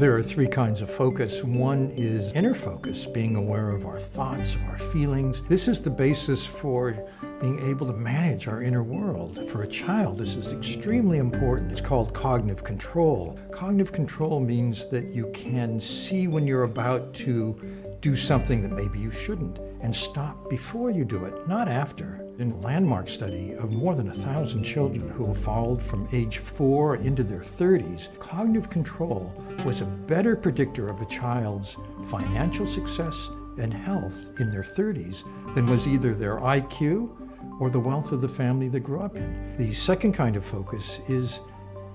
There are three kinds of focus. One is inner focus, being aware of our thoughts, our feelings. This is the basis for being able to manage our inner world. For a child, this is extremely important. It's called cognitive control. Cognitive control means that you can see when you're about to do something that maybe you shouldn't and stop before you do it, not after. In a landmark study of more than a thousand children who have followed from age four into their 30s, cognitive control was a better predictor of a child's financial success and health in their 30s than was either their IQ or the wealth of the family they grew up in. The second kind of focus is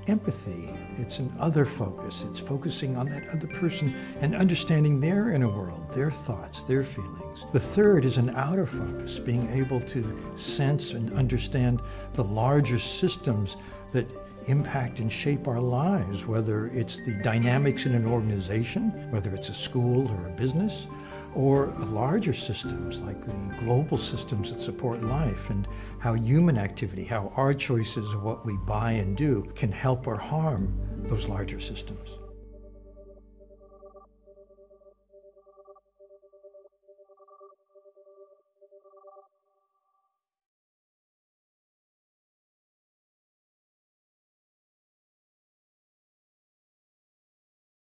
empathy. It's an other focus. It's focusing on that other person and understanding their inner world, their thoughts, their feelings. The third is an outer focus, being able to sense and understand the larger systems that impact and shape our lives, whether it's the dynamics in an organization, whether it's a school or a business, or larger systems like the global systems that support life and how human activity, how our choices of what we buy and do can help or harm those larger systems.